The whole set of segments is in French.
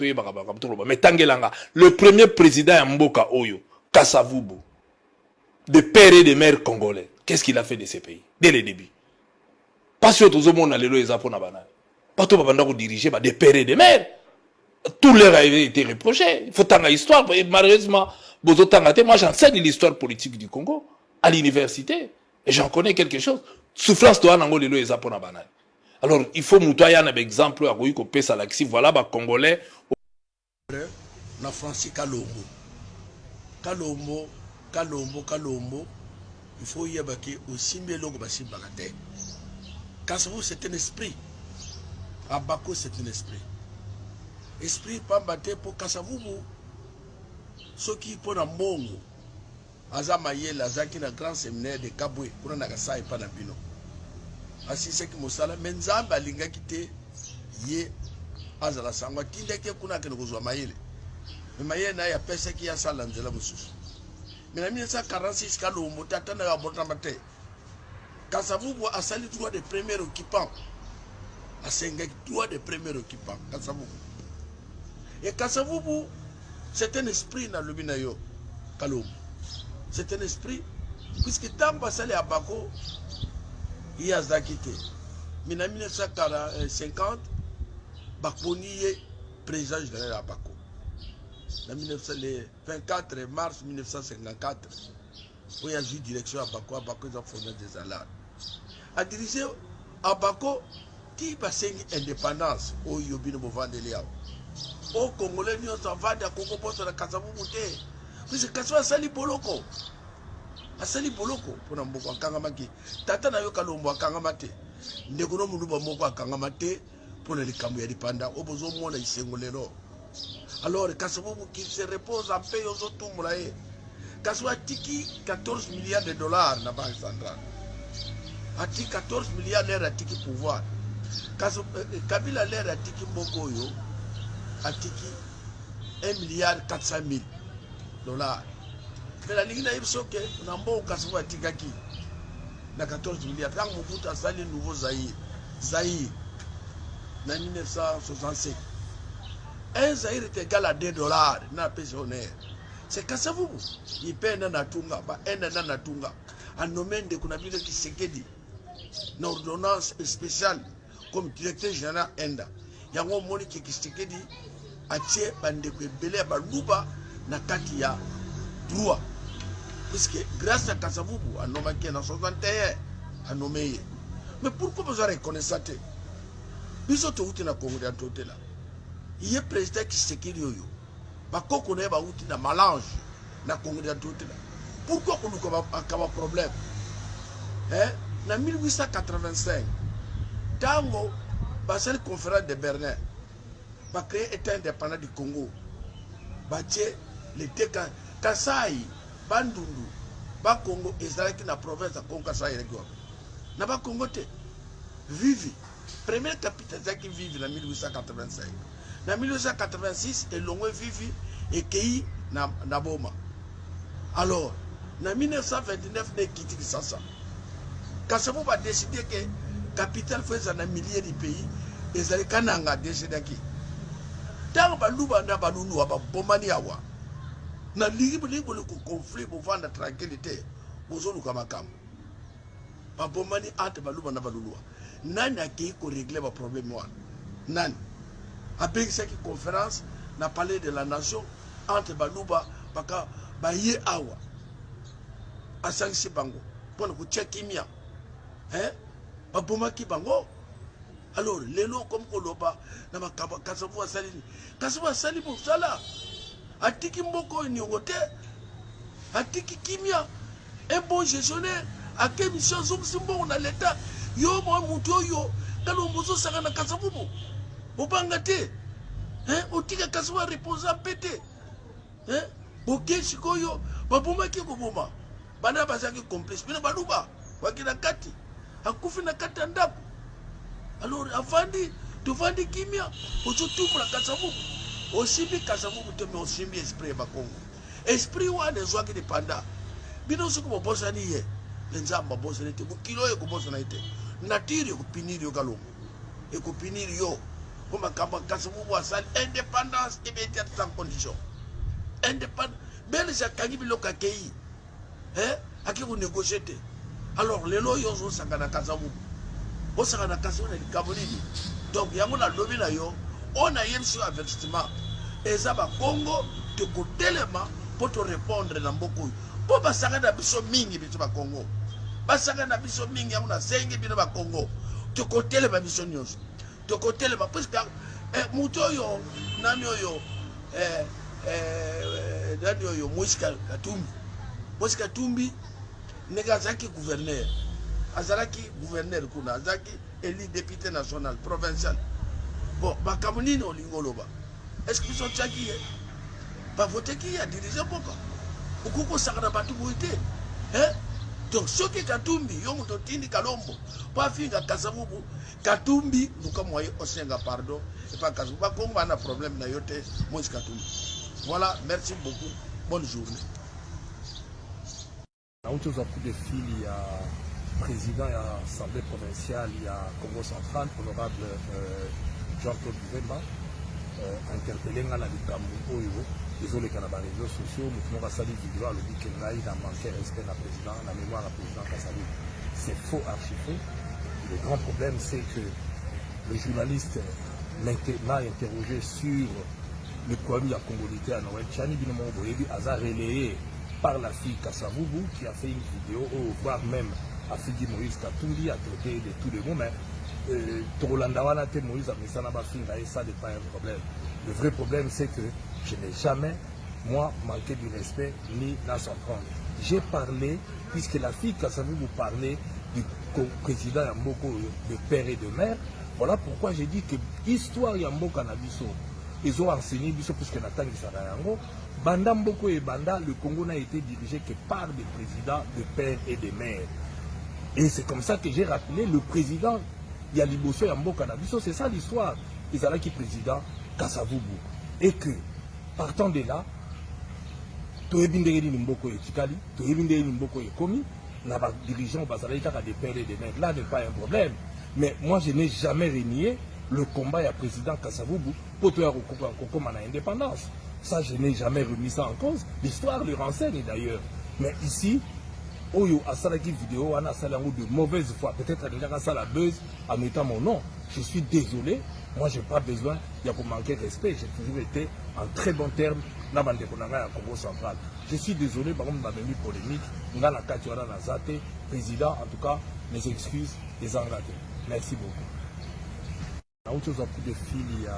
toyebaka tangelanga le premier président ya mboka oyo kasavubu de père et de mère congolais qu'est-ce qu'il a fait de ce pays dès le début? Mpasi oyo tozomona lelo eza mpona banani bato babanda kodirige ba de père et de mère tout leur a été reproché il faut tanga histoire malheureusement moi j'enseigne l'histoire politique du congo à l'université et j'en connais quelque chose. Souffrance toya nango lelo eza mpona banani alors il faut moto aya na baexemple akoki kopesa lakisi voilà bacongolais na francis kalombo. Kalombo kalombo kalombo. Il faut yeba ke osimbi eloko basimbaka te kasavu c'est un esprit. Abako c'est un esprit. Esprit pamba te mpo kasavubu soki mpo na mbongo aza mayele azalaki grand séminaire de kabwe. Kuna na kasai epa na asilisaki mosala me nzambe alingaki te ye azala sango atindaki ye kuna akende kozwa mayele. Me mayele na ye apesaki ye asala nzela mosusu. Me na 1946 kalombo te atandaka botama te. Kasavubu asali droit de premier occupant asengaki droit de premier occupant kasavubu e kasavubu c'est un esprit nalobi na yo kalombo c'est un esprit puisque ntango basali ya bako ye azalaki te. Me na 1950 baponi ye président général ya bako. Na 1900 le 24 mars 1954 oyo azwi direction ya bako abako eza fondeur des alades adirige abako ti basengi indépendance oyo bino bovandeli awa. O congolais nyonso avandi akongo bosana kasavubu te puisque kasi asali boloko asali boloko mpona mboko akangamaki tata na yo kalombo akangama te. Ndeko no moluba moko akangama te mpona likambo ya lipanda. Oyo bozomona isengo lelo. Alors kasi bobuki se repose en paix ozotumbola ye. Kasi atiki 14 milliards de dollars na banque centrale atiki 14 milliards lere atiki pouvoir. Kasi kabila lere atiki mboka oyo atiki 1 milliard 400 mille dollars me nalingi nayebi soki na mboka kasi oyo atikaki na 14 milliard ntango mobutu asali nouveau zaire zaire na 1965 un zaire est égal à 2 dollars na apesi honneur c'est kasavubu ipe ena natunga ba ena na natunga. Anome ndeko na bino kisekedi na ordonnance spéciale comme directeur général enda. Yango omoni ke kisekedi atie bandeko ebele ya baluba na kati ya droit puisque grâce à kasavubu anomaki na 61 anome ye mais pourquoi besoin reconnaissant te? Biso touti na congo ya totela ye président kisekedi oyo bakoko na ye bauti na malange na congo ya totela pourquoi koluka akaba problème? Eh? na 1885 ntango basali conférence de berlin bacrée état indépendant du congo. Batie lete kasai bandundu bakongo ezalaki na province ya congo kasai eleki wapi? Na bakongo te vivi première capitale ezalaki vivi na 1885 na 1886 elongwe vivi ekei na, na boma. Alors na 1929 na ekiti kisasa. Kasi po badeside ke capitale fo eza na milieu du pays ezali kananga desidaki ntango baluba na banunuwa babomani awa nalingi bolingi bolingi conflit bovanda tranquille te bozoluka makambo. Babomani entre baluba na baluluwa. Nani akei koregle baproblème wana? Nani? Abengisaki conférence na palais de la nation entre baluba baka baye awa. Asangisi bango mpona kotia kimia eh? babomaki bango alors lelo komi koloba na makambo kasavu asali nini kasavu asali mosala atiki mboka oyo niongo te atiki kimia. Un bon gestionnaire ake mission azongisi mbongo na leta yo mwa motu oyo kalombo ozosaka na kasavubu obanga te otika kasavu areposa mpe te boke sikoyo babomaki koboma? Bana bazalaki complice bino baluba waki na kati akufi na kati ya ndako alors afandi tovandi kimia. Ozotumbola kasavubu osimbi kasavubu te me osimbi esprit ya bakongo. Esprit wana ezwaki lipanda bino soki bobosani ye. Me nzambe abosani te. Mokili oyo ekobosana ye te natire ekopiniri yo kalongo. Ekopiniri yo. Mpo makambo ya kasavubu asali indépendance immédiate sans condition. Indépendance belge akangi biloko akei aki konegocie te. Alors lelo oyo ozosanga na kasavubu osanga na kasavubu na likambo nini? Donc yango nalobi na yo oyo nayebisi yo avertissement. Eza bakongo tokotelema mpo torépondre na mboka oyo. Mpo basanga na biso mingi biso bakongo basanga na biso mingi yango nasengi bino bakongo tokotelema biso nyonso. Tokotelema puiske eh, moto oyo nani oyo eh, eh, nani oyo moïse katumbi. Moïse katumbi ndenge azalaki gouverneur. Azalaki gouverneur kuna azalaki eli député national provincial bon makambo nini olingi oloba est ce que biso otiaki ye bavoteki ye adirige mboka okoki kosangana bato boye te donc soki katumbi yo moto otindi kalombo. Mpo afinga kasavubu. Katumbi luka mwaye osenga pardon. Epa kasavubu. Bakongo bana problème na yo te moïse katumbi. Voilà merci beaucoup. Bonne journée. Nauti ozwa coup de fil ya président ya assemblée provinciale ya congo central honorable euh, jean claude buvemba euh, interpele nga na likambo oyo ezoleka na baréseau sociaux. Motu moko asali video alobi ke ngai na manque respect na président na mémoire ya président kasali c'est faux archifaux le grand problème c'est que le journaliste m'a interrogé sur le problème ya congolité ya noël chani bino moko boyebi aza relayé par la fille Kassavubu qui a fait une vidéo, voire même a fait Moïse Katumbi, a traité de tous les mots, mais Te Moïse a mis ça dans et ça n'est pas un problème. Le vrai problème, c'est que je n'ai jamais, moi, manqué du respect ni dans son prendre. J'ai parlé, puisque la fille Kassavubu parlait du président Yamboko, de père et de mère, voilà pourquoi j'ai dit que l'histoire Yamboka Nabiso, ils ont enseigné puisque Nathan Yango, Banda Mboko et Banda, le Congo n'a été dirigé que par des présidents de pères et de mères. Et c'est comme ça que j'ai rappelé le président Yaliboso Yamboka Nabiso, c'est ça l'histoire. Qui président Kassavubu. Et que, partant de là, toyebindeli Mboko et Tikali, toyebindeli Mboko et Komi, na ba dirigeant bazalaki kaka des pères et des mères. Là n'est pas un problème. Mais moi je n'ai jamais renié le combat ya président Kassavubu pour toya kokoma na indépendance. Ça, je n'ai jamais remis ça en cause. L'histoire le renseigne d'ailleurs. Mais ici, Oyo Asalaki vidéo, on a de mauvaise foi. Peut-être déjà ça la buzz en mettant mon nom. Je suis désolé. Moi, je n'ai pas besoin de manquer de respect. J'ai toujours été en très bon terme dans le Congo central. Je suis désolé, par exemple, dans la polémique, dans la Katuara Nazate, président, en tout cas, mes excuses, les engagés. Merci beaucoup. Autre coup de fil, il y a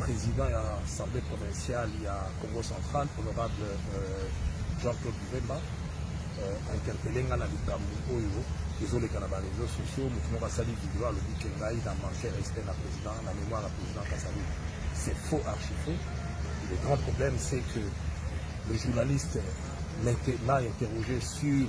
président ya assemblée provinciale ya congo central honorable euh, jean claude buvemba interpele nga na likambo oyo ezoleka na baréseau sociaux motu moko asali video alobi ke ngai na manque respect na président na mémoire ya président kasali c'est faux archifaux. Le grand problème c'est que le journaliste m'a interrogé sur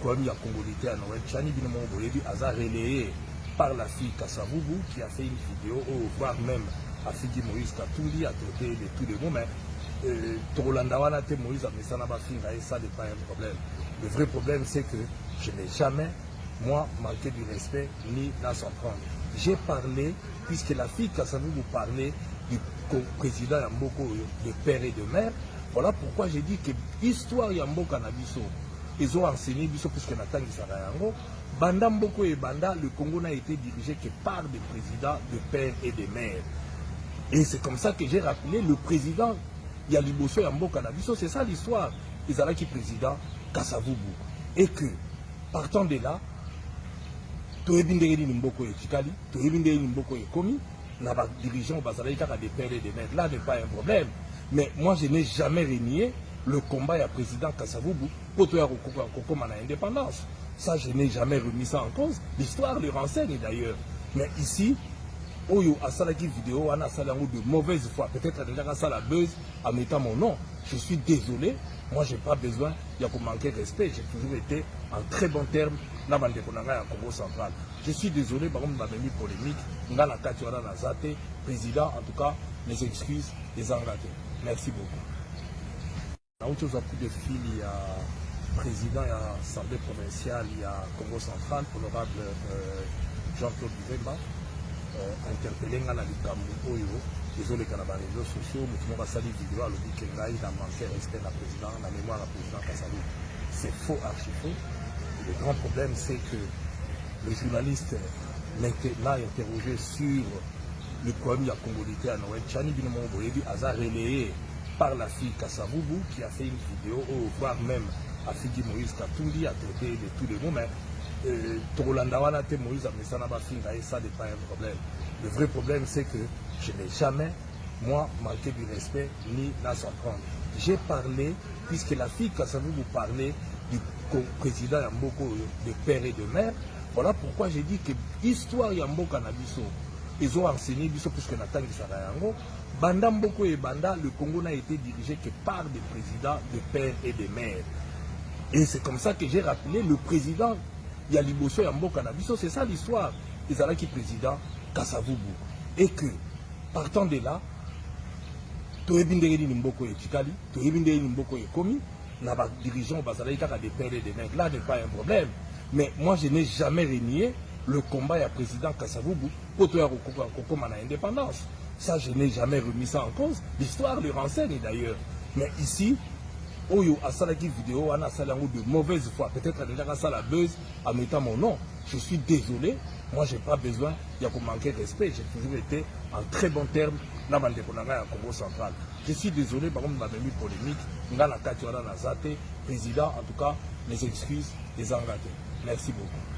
problème ya congolité ya noël chani bino moko boyebi aza relayé par la fille Kassavubu qui a fait une vidéo, voire même afiki moïse katumbi atraité de tous les mots mais euh, wana te ça n'est pas un problème. Le vrai problème c'est que je n'ai jamais moi manqué du respect ni dans son prendre j'ai parlé puisque la fille kasavu vous parlez du président ya mboka oyo de père et de mère voilà pourquoi j'ai dit que histoire ya mboka na biso ezo enseigné puisque natangisaka yango banda mboka oyo ebanda le congo n'a été dirigé que par des présidents de père et de mère. Et c'est comme ça que j'ai rappelé le président Yaliboso Yamboka Nabiso. C'est ça l'histoire. Qui président Kassavubu. Et que, partant de là, toyebindeli Mboko et Chikali, toyebindeli Mboko et Komi, na ba dirigeant bazalaki kaka des pères et des mères. Là n'est pas un problème. Mais moi je n'ai jamais renié le combat ya président Kassavubu pour toya kokoma na indépendance. Ça je n'ai jamais remis ça en cause. L'histoire le renseigne d'ailleurs. Mais ici, oyo asalaki vidéo wana asali de mauvaise foi. Peut-être alingaka asala en mettant mon nom. Je suis désolé. Moi j'ai pas besoin ya komanquer respect. J'ai toujours été en très bon terme na bandeko na congo central. Je suis désolé bangomi bamemi polémique. Ngai na kati président en tout cas mes excuses ezanga te merci beaucoup. Nauti ozwa coup de fil ya président ya assemblée provinciale ya congo central honorable euh, buvemba euh, interpellé nga na likambo oyo ezoleka na baréseaux sociaux motu moko asali video alobi ke ngai na manque respect na président na mémoire ya président kasalu c'est faux archi faux le grand problème c'est que le journaliste m'a interrogé sur le problème ya congolité à noël. Chani bino moko boyebi relayé par la fille kasavubu qui a fait une vidéo voire même afiki moïse katumbi a traité de tous les mots mais wana te moïse ye ça pas un problème. Le vrai problème c'est que je n'ai jamais moi manqué du respect ni na s'en prendre j'ai parlé puisque la fille kasavubu parlait du président ya mboka oyo de père et de mère voilà pourquoi j'ai dit que histoire ya mboka na biso ezoenseigné biso puisque natangisaka yango. Banda mboka oyo ebanda le congo n'a été dirigé que par des présidents de pères et de mères et c'est comme ça que j'ai rappelé le président ya liboso ya mboka na biso. C'est ça l'histoire. Ezalaki président kasavubu. Et que partant de là toyebi ndenge nini mboka oyo etikali toyebi ndenge nini mboka oyo ekomi na badirigeant bazalaki kaka des mères. Là n'est pas un problème. Mais moi je n'ai jamais renié le combat ya président kasavubu po toya kokoma na indépendance. Ça je n'ai jamais remis ça en cause. L'histoire le renseigne d'ailleurs. Mais ici oyo asalaki vidéo wana asali de mauvaise foi. Peut-être alingaka asala buzz en mettant mon nom. Je suis désolé. Moi j'ai pas besoin ya komanquer respect. J'ai toujours été en très bon terme na bandeko na ngai ya congo central. Je suis désolé bango bamemi polémique ngai na kati wana naza te président en tout cas mes excuses ezanga te merci beaucoup